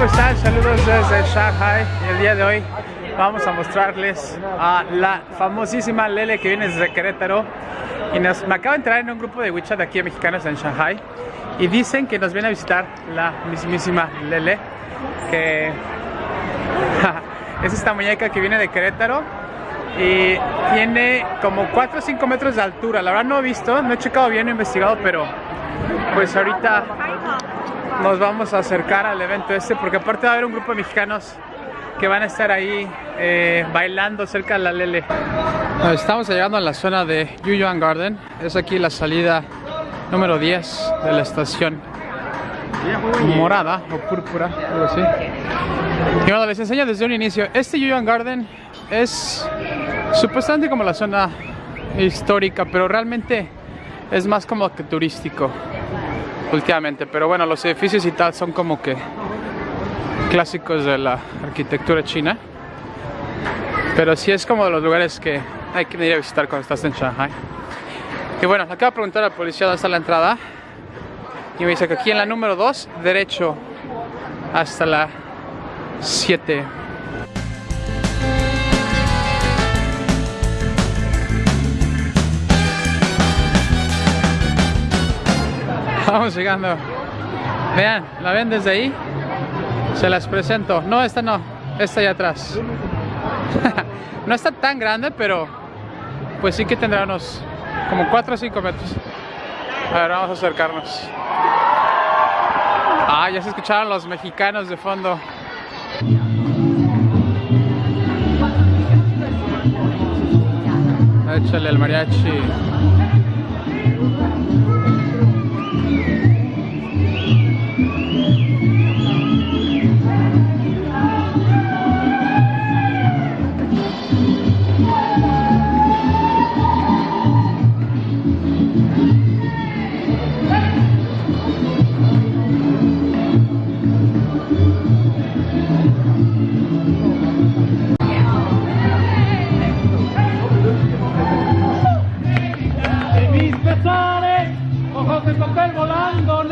desde Shanghai. El día de hoy vamos a mostrarles a la famosísima Lele que viene desde Querétaro. Y nos, me acaba de entrar en un grupo de WeChat de aquí mexicanos en Shanghai. Y dicen que nos viene a visitar la mismísima Lele que es esta muñeca que viene de Querétaro y tiene como 4 o 5 metros de altura. La verdad no he visto, no he checado bien, no he investigado pero pues ahorita nos vamos a acercar al evento este porque aparte va a haber un grupo de mexicanos que van a estar ahí eh, bailando cerca de la Lele. Estamos llegando a la zona de Yuyuan Garden. Es aquí la salida número 10 de la estación morada o púrpura, algo así. Y bueno, les enseño desde un inicio. Este Yuyuan Garden es supuestamente como la zona histórica, pero realmente es más como que turístico últimamente. Pero bueno, los edificios y tal son como que clásicos de la arquitectura china. Pero sí es como de los lugares que hay que ir a visitar cuando estás en Shanghai. Y bueno, acabo de preguntar al policía dónde está la entrada. Y me dice que aquí en la número 2, derecho hasta la 7. Vamos llegando. Vean, ¿la ven desde ahí? Se las presento. No, esta no. Esta allá atrás. no está tan grande, pero pues sí que tendrá unos como 4 o 5 metros. A ver, vamos a acercarnos. Ah, ya se escucharon los mexicanos de fondo. Échale el mariachi. Papel